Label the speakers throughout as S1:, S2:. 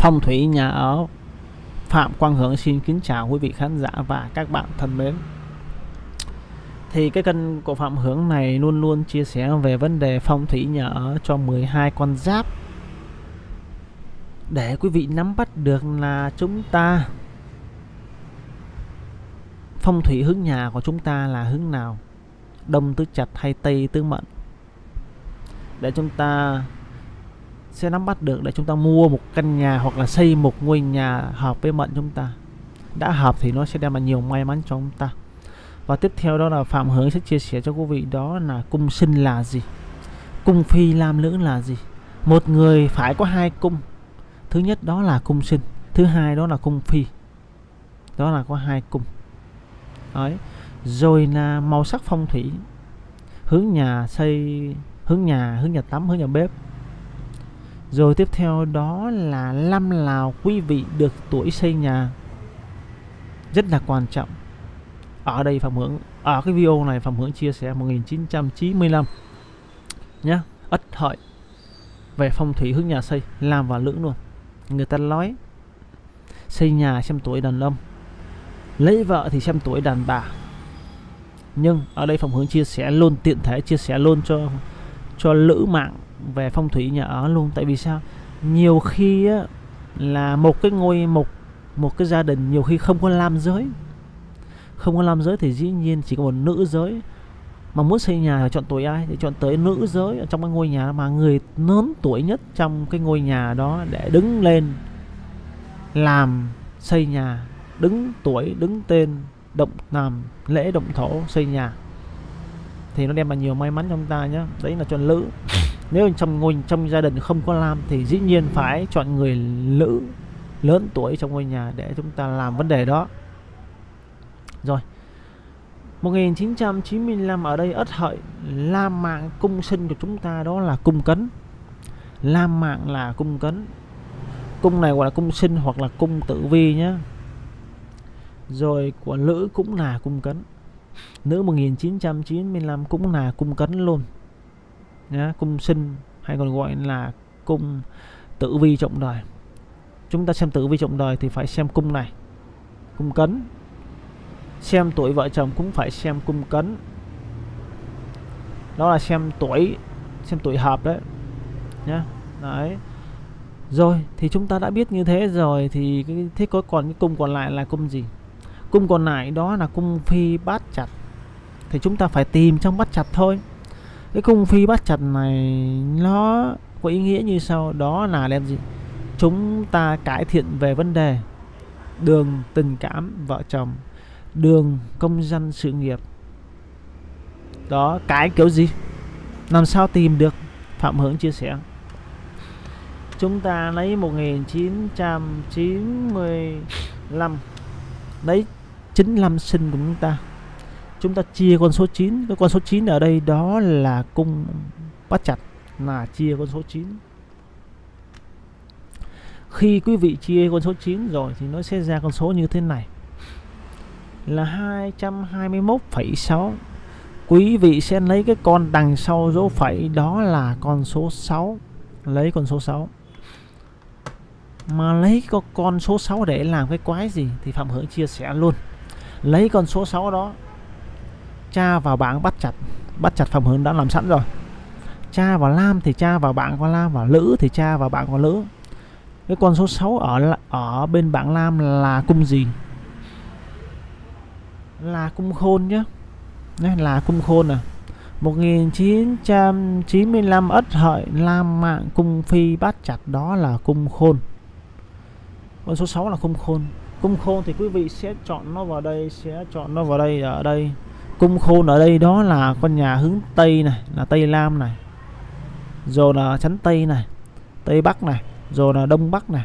S1: phong thủy nhà ở. Phạm Quang Hưởng xin kính chào quý vị khán giả và các bạn thân mến. Thì cái kênh của Phạm Hưởng này luôn luôn chia sẻ về vấn đề phong thủy nhà ở cho 12 con giáp. Để quý vị nắm bắt được là chúng ta, phong thủy hướng nhà của chúng ta là hướng nào? Đông tứ chặt hay tây tứ mệnh? Để chúng ta sẽ nắm bắt được để chúng ta mua một căn nhà hoặc là xây một ngôi nhà hợp với mệnh chúng ta. Đã hợp thì nó sẽ đem lại nhiều may mắn cho chúng ta. Và tiếp theo đó là Phạm Hướng sẽ chia sẻ cho quý vị đó là cung sinh là gì, cung phi lam lưỡng là gì. Một người phải có hai cung. Thứ nhất đó là cung sinh, thứ hai đó là cung phi. Đó là có hai cung. Đấy. Rồi là màu sắc phong thủy, hướng nhà xây, hướng nhà hướng nhà tắm, hướng nhà bếp rồi tiếp theo đó là năm nào quý vị được tuổi xây nhà. Rất là quan trọng. Ở đây Phạm Hướng ở cái video này Phạm Hướng chia sẻ 1995 nhá. Ất hợi về phong thủy hướng nhà xây, làm và lưỡng luôn. Người ta nói, xây nhà xem tuổi đàn ông, lấy vợ thì xem tuổi đàn bà. Nhưng ở đây Phạm Hướng chia sẻ luôn, tiện thể chia sẻ luôn cho cho lữ mạng về phong thủy nhà ở luôn. Tại vì sao? Nhiều khi á, là một cái ngôi một một cái gia đình nhiều khi không có nam giới. Không có nam giới thì dĩ nhiên chỉ có một nữ giới. Mà muốn xây nhà thì chọn tuổi ai? Thì chọn tới nữ giới ở trong cái ngôi nhà mà người lớn tuổi nhất trong cái ngôi nhà đó để đứng lên làm xây nhà đứng tuổi đứng tên động làm lễ động thổ xây nhà. Thì nó đem lại nhiều may mắn cho chúng ta nhé đấy là chọn nữ nếu trong ngôi, trong gia đình không có nam thì dĩ nhiên phải chọn người nữ lớn tuổi trong ngôi nhà để chúng ta làm vấn đề đó. Rồi 1995 ở đây ất hợi Lam mạng cung sinh của chúng ta đó là cung cấn. Lam mạng là cung cấn. Cung này gọi là cung sinh hoặc là cung tử vi nhé Rồi của nữ cũng là cung cấn. Nữ 1995 cũng là cung cấn luôn nhá, Cung sinh hay còn gọi là cung tử vi trọng đời. Chúng ta xem tử vi trọng đời thì phải xem cung này Cung cấn. Xem tuổi vợ chồng cũng phải xem cung cấn. Đó là xem tuổi xem tuổi hợp đấy nhá. Đấy. Rồi thì chúng ta đã biết như thế rồi thì cái thế có còn cái cung còn lại là cung gì? Cung còn lại đó là cung phi bát chặt thì chúng ta phải tìm trong bát chặt thôi cái cung phi bát chặt này, nó có ý nghĩa như sau. Đó là đem gì? Chúng ta cải thiện về vấn đề đường tình cảm vợ chồng, đường công dân sự nghiệp. Đó cái kiểu gì? Làm sao tìm được? Phạm Hướng chia sẻ. Chúng ta lấy 1995 lấy 95 sinh của chúng ta chúng ta chia con số 9 cái con số 9 ở đây đó là cung bắt chặt là chia con số 9 khi quý vị chia con số 9 rồi thì nó sẽ ra con số như thế này. Là 221,6 quý vị sẽ lấy cái con đằng sau dấu phẩy đó là con số 6 lấy con số 6 mà lấy con số 6 để làm cái quái gì thì Phạm Hưởng chia sẻ luôn. Lấy con số 6 đó tra vào bảng bắt chặt bắt chặt Phạm hướng đã làm sẵn rồi. Cha vào lam thì cha vào bảng con lam và lữ thì cha vào bảng con lữ. Cái con số 6 ở ở bên bảng lam là cung gì? Là cung khôn nhé đấy là cung khôn à. 1995 ất hợi, lam mạng, cung phi bát chặt, đó là cung khôn. Con số 6 là cung khôn. Cung khôn thì quý vị sẽ chọn nó vào đây, sẽ chọn nó vào đây, ở đây cung khôn ở đây đó là con nhà hướng tây này, là tây lam này, rồi là chắn tây này, tây bắc này, rồi là đông bắc này.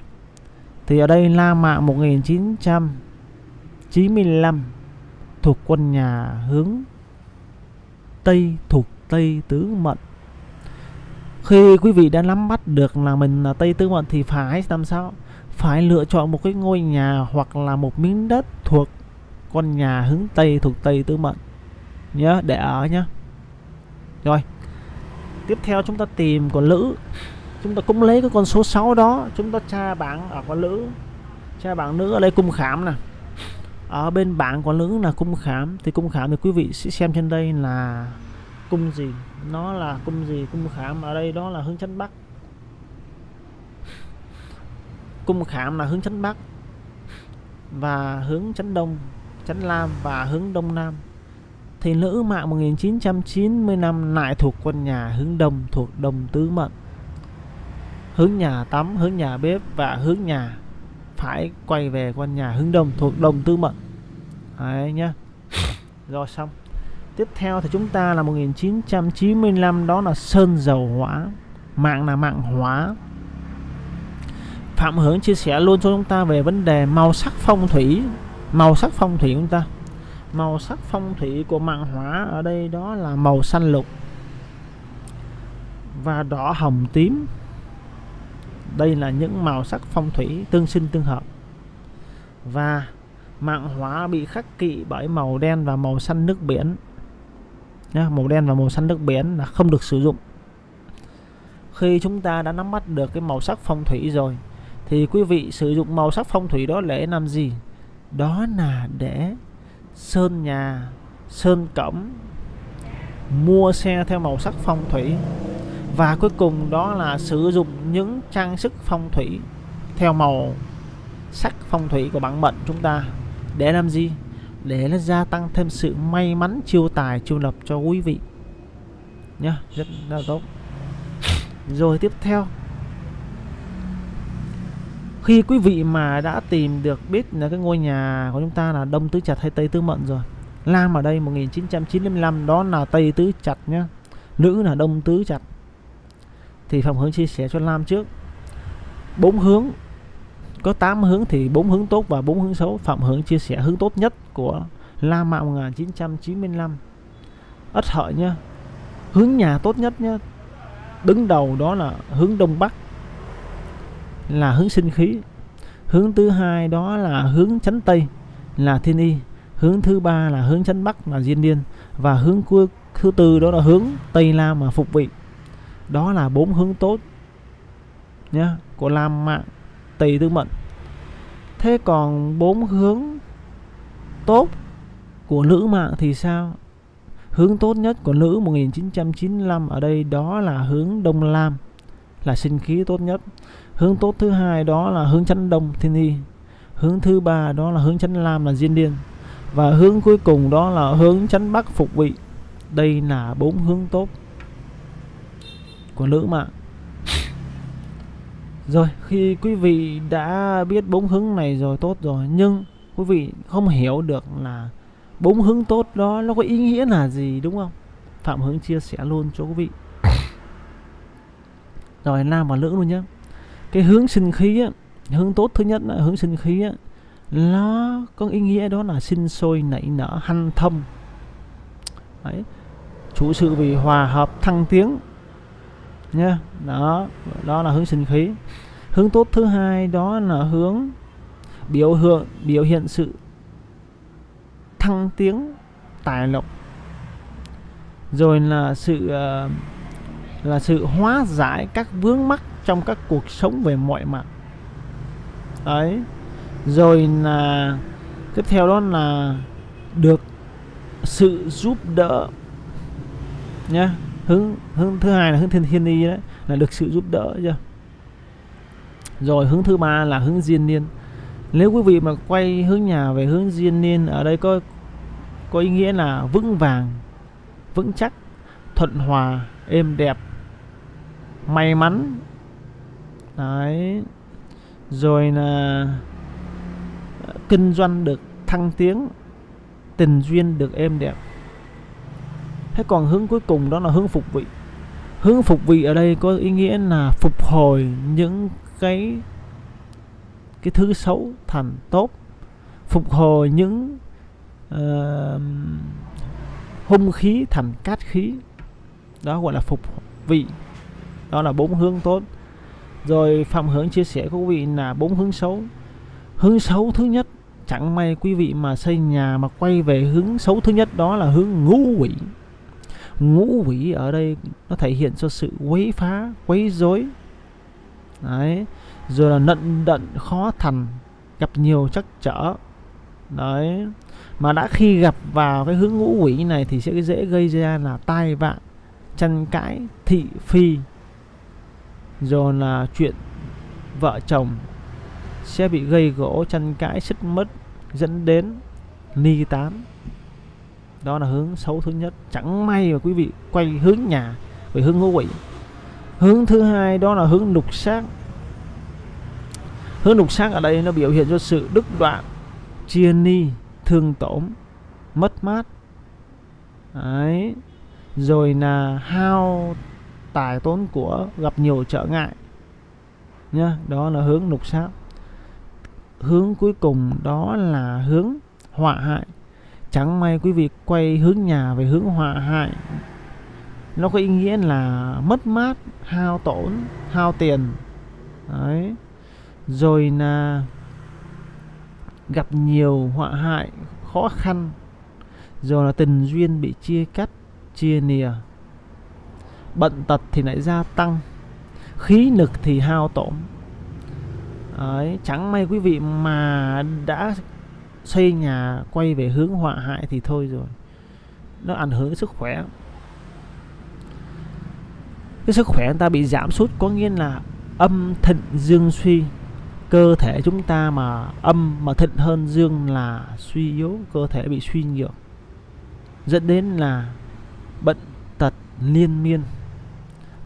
S1: Thì ở đây la mạ 1995 thuộc quân nhà hướng Tây thuộc Tây Tứ Mệnh. Khi quý vị đã nắm bắt được là mình là Tây Tứ Mệnh thì phải làm sao? Phải lựa chọn một cái ngôi nhà hoặc là một miếng đất thuộc con nhà hướng Tây thuộc Tây Tứ Mệnh nhớ, để ở nhá. Rồi. Tiếp theo chúng ta tìm con lữ. Chúng ta cũng lấy cái con số 6 đó. Chúng ta tra bảng ở con nữ tra bảng nữ ở đây cung khảm nè. Ở bên bảng con nữ là cung khảm thì cung khảm thì quý vị sẽ xem trên đây là cung gì. Nó là cung gì, cung khảm ở đây đó là hướng chánh bắc. Cung khảm là hướng chánh bắc và hướng chánh đông, chánh lam và hướng đông nam thì nữ mạng 1995 lại thuộc quân nhà hướng đông, thuộc đông tứ mệnh. Hướng nhà tắm, hướng nhà bếp và hướng nhà phải quay về quân nhà hướng đông, thuộc đông tứ mệnh. Đấy nhá. Rồi xong. Tiếp theo thì chúng ta là 1995 đó là sơn dầu hỏa. Mạng là mạng hỏa. Phạm Hướng chia sẻ luôn cho chúng ta về vấn đề màu sắc phong thủy. Màu sắc phong thủy chúng ta màu sắc phong thủy của mạng hỏa ở đây đó là màu xanh lục và đỏ hồng tím. Đây là những màu sắc phong thủy tương sinh tương hợp. Và mạng hỏa bị khắc kỵ bởi màu đen và màu xanh nước biển. Nha, màu đen và màu xanh nước biển là không được sử dụng. Khi chúng ta đã nắm bắt được cái màu sắc phong thủy rồi thì quý vị sử dụng màu sắc phong thủy đó để làm gì? Đó là để sơn nhà sơn cẩm, mua xe theo màu sắc phong thủy. Và cuối cùng đó là sử dụng những trang sức phong thủy theo màu sắc phong thủy của bản mệnh chúng ta. Để làm gì? Để nó gia tăng thêm sự may mắn chiêu tài chiêu lập cho quý vị. Nhá rất là tốt. Rồi tiếp theo khi quý vị mà đã tìm được biết là cái ngôi nhà của chúng ta là đông tứ chặt hay tây tứ mận rồi, Lam ở đây 1995 đó là tây tứ chặt nhá, nữ là đông tứ chặt. Thì phòng hướng chia sẻ cho Lam trước. Bốn hướng, có 8 hướng thì bốn hướng tốt và bốn hướng xấu. Phạm hướng chia sẻ hướng tốt nhất của La Mạo 1995 ất hợi nhá, hướng nhà tốt nhất nhá, đứng đầu đó là hướng đông bắc là hướng sinh khí. Hướng thứ hai đó là hướng chánh tây, là thiên y. Hướng thứ ba là hướng chánh bắc là diên niên và hướng cuối, thứ tư đó là hướng tây lam mà phục vị. Đó là bốn hướng tốt, nhá, của lam mạng tây tư mệnh. Thế còn bốn hướng tốt của nữ mạng thì sao? Hướng tốt nhất của nữ 1995 ở đây đó là hướng đông lam, là sinh khí tốt nhất hướng tốt thứ hai đó là hướng chánh đông thiên y hướng thứ ba đó là hướng chánh lam là diên điên. Và hướng cuối cùng đó là hướng chánh bắc phục vị. Đây là bốn hướng tốt của nữ mạng. Rồi, khi quý vị đã biết bốn hướng này rồi, tốt rồi. Nhưng quý vị không hiểu được là bốn hướng tốt đó nó có ý nghĩa là gì, đúng không? Phạm hướng chia sẻ luôn cho quý vị. Rồi, nam và nữ luôn nhé cái hướng sinh khí á, hướng tốt thứ nhất là hướng sinh khí á, nó có ý nghĩa đó là sinh sôi nảy nở hanh thông Đấy. chủ sự vì hòa hợp thăng tiến nha đó đó là hướng sinh khí. Hướng tốt thứ hai đó là hướng biểu hiện biểu hiện sự thăng tiến tài lộc. Rồi là sự ờ, là sự hóa giải các vướng mắc trong các cuộc sống về mọi mặt. Đấy. Rồi là tiếp theo đó là được sự giúp đỡ, nhá. Hướng hướng thứ hai là hướng thiên thiên y đấy, là được sự giúp đỡ, chưa? Rồi hướng thứ ba là hướng diên niên. Nếu quý vị mà quay hướng nhà về hướng diên niên, ở đây có có ý nghĩa là vững vàng, vững chắc, thuận hòa, êm đẹp, may mắn đấy. Rồi là ờ, kinh doanh được thăng tiến tình duyên được êm đẹp. Thế còn hướng cuối cùng đó là hướng phục vị. Hướng phục vị ở đây có ý nghĩa là phục hồi những cái cái thứ xấu thành tốt. Phục hồi những uh, hung khí thành cát khí. Đó gọi là phục vị. Đó là bốn hướng tốt rồi phạm hướng chia sẻ của quý vị là bốn hướng xấu. Hướng xấu thứ nhất, chẳng may quý vị mà xây nhà mà quay về hướng xấu thứ nhất, đó là hướng ngũ quỷ. Ngũ quỷ ở đây nó thể hiện cho sự quấy phá, quấy rối. Đấy. Rồi là nận đận, khó thành, gặp nhiều trắc trở. Đấy. Mà đã khi gặp vào cái hướng ngũ quỷ này thì sẽ dễ gây ra là tai vạ, tranh cãi, thị phi rồi là chuyện vợ chồng sẽ bị gây gỗ, tranh cãi xích mất dẫn đến ly tán. Đó là hướng xấu thứ nhất. Chẳng may mà quý vị quay hướng nhà về hướng ngũ quỷ. Hướng thứ hai, đó là hướng lục xác. Hướng lục xác ở đây nó biểu hiện cho sự đứt đoạn, chia ni, thương tổn, mất mát. Đấy. rồi là hao tài tốn của gặp nhiều trở ngại. Nhá, đó là hướng lục sát hướng cuối cùng đó là hướng họa hại. Chẳng may quý vị quay hướng nhà về hướng họa hại, nó có ý nghĩa là mất mát, hao tổn, hao tiền. Đấy. Rồi là gặp nhiều họa hại khó khăn. Rồi là tình duyên bị chia cắt, chia nìa bệnh tật thì lại gia tăng khí lực thì hao tổn. Đấy, chẳng may quý vị mà đã xây nhà quay về hướng họa hại thì thôi rồi. Nó ảnh hưởng đến sức khỏe. Cái sức khỏe người ta bị giảm sút có nghĩa là âm thịnh dương suy. Cơ thể chúng ta mà âm mà thịnh hơn dương là suy yếu cơ thể bị suy nhược. Dẫn đến là bệnh tật liên miên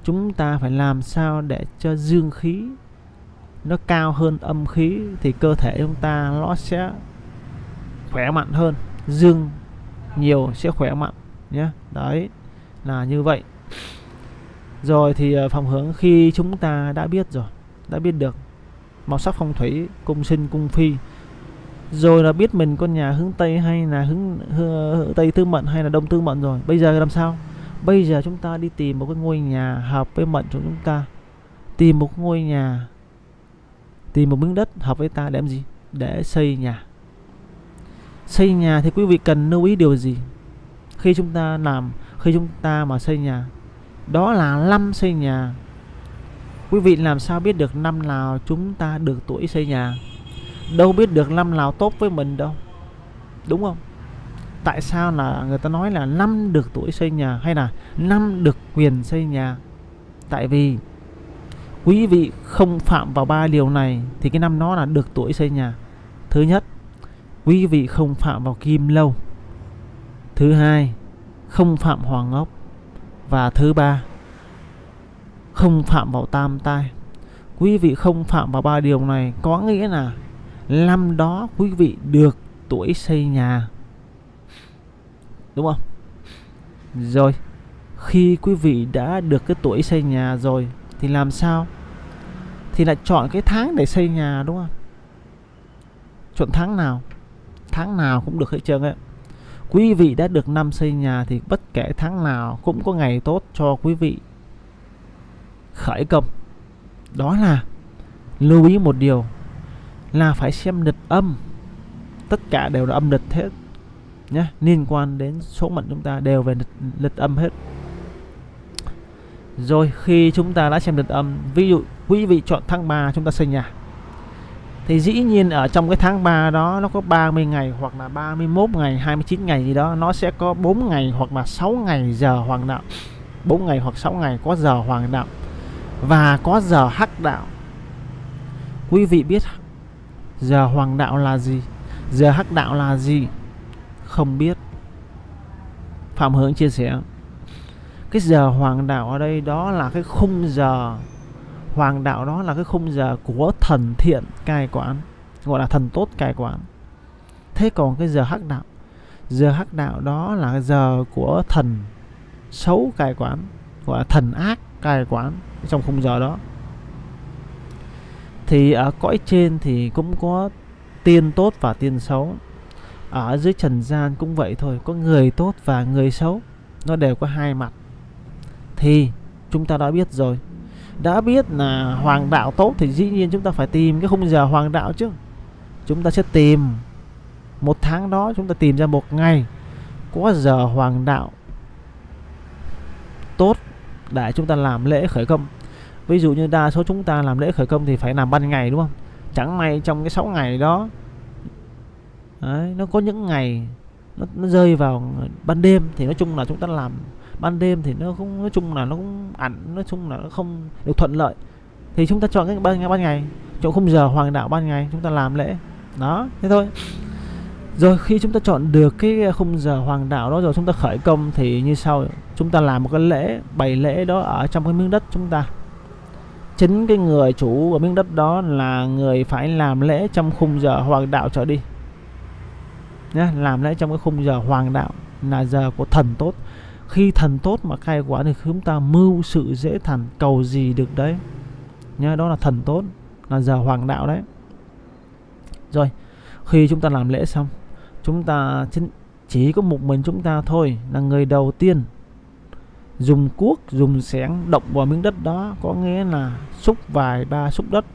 S1: chúng ta phải làm sao để cho dương khí nó cao hơn âm khí thì cơ thể chúng ta nó sẽ khỏe mạnh hơn dương nhiều sẽ khỏe mạnh nhé. Đấy là như vậy. Rồi thì ờ, phòng hướng khi chúng ta đã biết rồi đã biết được màu sắc phong thủy cung sinh cung phi rồi là biết mình con nhà hướng tây hay là hướng, hướng tây tư mệnh hay là đông tư mệnh rồi bây giờ làm sao? Bây giờ chúng ta đi tìm một cái ngôi nhà hợp với mệnh của chúng ta. Tìm một ngôi nhà, tìm một miếng đất hợp với ta để làm gì? Để xây nhà. Xây nhà thì quý vị cần lưu ý điều gì? Khi chúng ta làm, khi chúng ta mà xây nhà, đó là năm xây nhà. Quý vị làm sao biết được năm nào chúng ta được tuổi xây nhà? Đâu biết được năm nào tốt với mình đâu. Đúng không? Tại sao là người ta nói là năm được tuổi xây nhà hay là năm được quyền xây nhà? Tại vì quý vị không phạm vào ba điều này thì cái năm đó là được tuổi xây nhà. Thứ nhất, quý vị không phạm vào kim lâu. Thứ hai, không phạm hoàng ngốc và thứ ba, không phạm vào tam tai. Quý vị không phạm vào ba điều này có nghĩa là năm đó quý vị được tuổi xây nhà đúng không? Rồi, khi quý vị đã được cái tuổi xây nhà rồi, thì làm sao? Thì lại chọn cái tháng để xây nhà, đúng không? Chọn tháng nào? Tháng nào cũng được hết trơn ấy quý vị đã được năm xây nhà thì bất kể tháng nào cũng có ngày tốt cho quý vị. Khởi công. Đó là lưu ý một điều là phải xem lịch âm. Tất cả đều là âm lịch hết nhé liên quan đến số mệnh chúng ta đều về lịch, lịch âm hết. Rồi khi chúng ta đã xem lịch âm ví dụ quý vị chọn tháng 3 chúng ta xây nhà thì dĩ nhiên ở trong cái tháng 3 đó nó có 30 ngày hoặc là 31 ngày 29 ngày gì đó nó sẽ có 4 ngày hoặc là 6 ngày giờ hoàng đạo. 4 ngày hoặc 6 ngày có giờ hoàng đạo và có giờ hắc đạo. Quý vị biết giờ hoàng đạo là gì? Giờ hắc đạo là gì? Không biết. Phạm hướng chia sẻ, cái giờ hoàng đạo ở đây đó là cái khung giờ, hoàng đạo đó là cái khung giờ của thần thiện cai quản, gọi là thần tốt cai quản. Thế còn cái giờ hắc đạo, giờ hắc đạo đó là giờ của thần xấu cai quản, gọi là thần ác cai quản trong khung giờ đó. Thì ở cõi trên thì cũng có tiên tốt và tiên xấu ở dưới trần gian cũng vậy thôi, có người tốt và người xấu, nó đều có hai mặt. Thì, chúng ta đã biết rồi. Đã biết là hoàng đạo tốt thì dĩ nhiên chúng ta phải tìm cái khung giờ hoàng đạo chứ. Chúng ta sẽ tìm. Một tháng đó chúng ta tìm ra một ngày có giờ hoàng đạo tốt để chúng ta làm lễ khởi công. Ví dụ như đa số chúng ta làm lễ khởi công thì phải làm ban ngày, đúng không? Chẳng may trong cái 6 ngày đó đấy, nó có những ngày nó, nó rơi vào ban đêm thì nói chung là chúng ta làm ban đêm thì nó cũng nói chung là nó cũng ảnh nói chung là nó không được thuận lợi. Thì chúng ta chọn cái ban ban ngày chọn khung giờ hoàng đạo ban ngày chúng ta làm lễ. Đó thế thôi. Rồi khi chúng ta chọn được cái khung giờ hoàng đạo đó rồi chúng ta khởi công thì như sau chúng ta làm một cái lễ bày lễ đó ở trong cái miếng đất chúng ta. Chính cái người chủ của miếng đất đó là người phải làm lễ trong khung giờ hoàng đạo trở đi nhé làm lễ trong cái khung giờ hoàng đạo là giờ của thần tốt. Khi thần tốt mà khai quả thì chúng ta mưu sự dễ thành, cầu gì được đấy? Nhá, đó là thần tốt, là giờ hoàng đạo đấy. Rồi, khi chúng ta làm lễ xong, chúng ta chỉ có một mình chúng ta thôi, là người đầu tiên dùng cuốc, dùng xẻng động vào miếng đất đó, có nghĩa là xúc vài ba xúc đất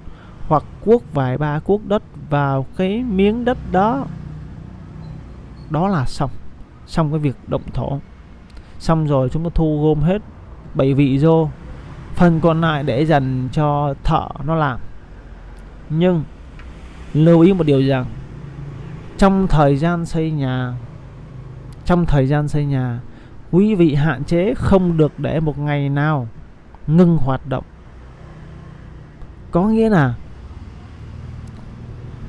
S1: hoặc cuốc vài ba cuốc đất vào cái miếng đất đó đó là xong. Xong cái việc động thổ. Xong rồi chúng ta thu gom hết bảy vị vô. Phần còn lại để dành cho thợ nó làm. Nhưng, lưu ý một điều rằng, trong thời gian xây nhà, trong thời gian xây nhà, quý vị hạn chế không được để một ngày nào ngưng hoạt động. Có nghĩa là,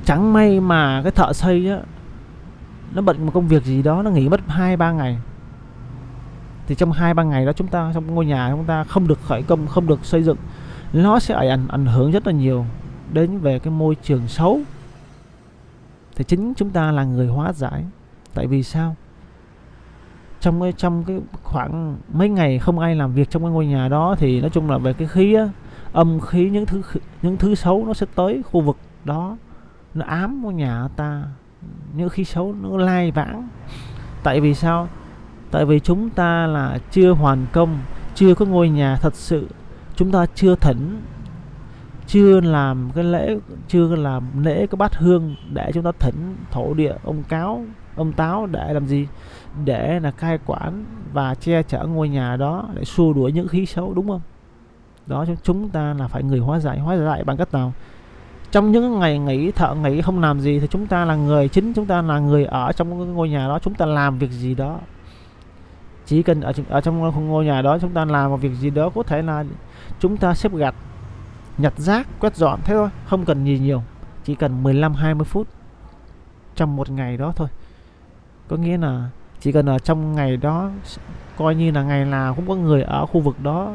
S1: chẳng may mà cái thợ xây á nó bận một công việc gì đó nó nghỉ mất hai ba ngày. Thì trong hai ba ngày đó chúng ta trong ngôi nhà chúng ta không được khởi công không được xây dựng nó sẽ ảnh ảnh hưởng rất là nhiều đến về cái môi trường xấu. Thì chính chúng ta là người hóa giải. Tại vì sao? Trong cái trong cái khoảng mấy ngày không ai làm việc trong cái ngôi nhà đó thì nói chung là về cái khí á, âm khí những thứ những thứ xấu nó sẽ tới khu vực đó. Nó ám ngôi nhà ta những khí xấu nó lai vãng. Tại vì sao? Tại vì chúng ta là chưa hoàn công, chưa có ngôi nhà thật sự. Chúng ta chưa thỉnh, chưa làm cái lễ, chưa làm lễ cái bát hương để chúng ta thỉnh thổ địa, ông cáo, ông táo để làm gì? Để là cai quản và che chở ngôi nhà đó để xua đuổi những khí xấu, đúng không? Đó, chúng ta là phải người hóa giải. Hóa giải bằng cách nào? Trong những ngày nghỉ thợ nghỉ không làm gì thì chúng ta là người chính chúng ta là người ở trong ngôi nhà đó chúng ta làm việc gì đó. Chỉ cần ở, ở trong ngôi nhà đó chúng ta làm một việc gì đó có thể là chúng ta xếp gạch nhặt rác quét dọn thế thôi không cần gì nhiều chỉ cần 15 20 phút trong một ngày đó thôi. Có nghĩa là chỉ cần ở trong ngày đó coi như là ngày nào cũng có người ở khu vực đó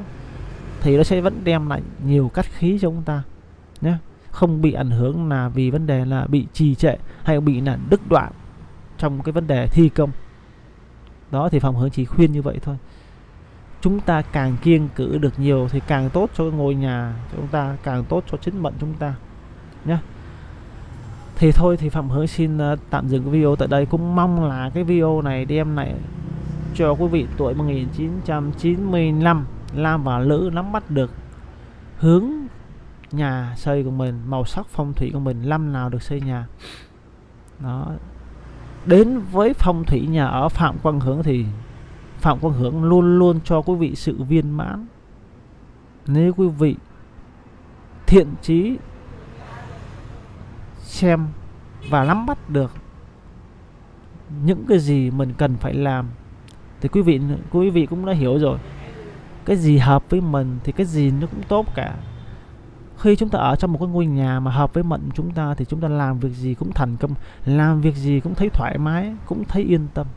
S1: thì nó sẽ vẫn đem lại nhiều cắt khí cho chúng ta nhé không bị ảnh hưởng là vì vấn đề là bị trì trệ hay bị là đứt đoạn trong cái vấn đề thi công. Đó thì phòng hướng chỉ khuyên như vậy thôi. Chúng ta càng kiêng cử được nhiều thì càng tốt cho ngôi nhà chúng ta, càng tốt cho chính mệnh chúng ta nhé thì thôi thì phạm hướng xin ờ, tạm dừng cái video tại đây. Cũng mong là cái video này đem lại cho quý vị tuổi 1995 Lam và Lữ nắm bắt được hướng nhà xây của mình, màu sắc phong thủy của mình, năm nào được xây nhà. Đó. Đến với phong thủy nhà ở Phạm Quang Hướng thì Phạm Quang Hướng luôn luôn cho quý vị sự viên mãn. Nếu quý vị thiện trí xem và nắm bắt được những cái gì mình cần phải làm thì quý vị quý vị cũng đã hiểu rồi. Cái gì hợp với mình thì cái gì nó cũng tốt cả khi chúng ta ở trong một cái ngôi nhà mà hợp với mệnh chúng ta thì chúng ta làm việc gì cũng thành công, làm việc gì cũng thấy thoải mái, cũng thấy yên tâm.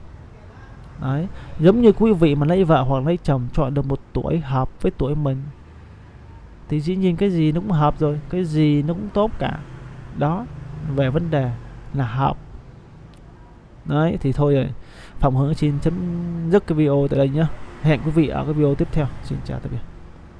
S1: Đấy, giống như quý vị mà lấy vợ hoặc lấy chồng chọn được một tuổi hợp với tuổi mình, thì dĩ nhiên cái gì nó cũng hợp rồi, cái gì nó cũng tốt cả. Đó, về vấn đề là hợp. Đấy, thì thôi rồi. Phòng hướng xin chấm dứt cái video tại đây nhá hẹn quý vị ở cái video tiếp theo. Xin chào tạm biệt.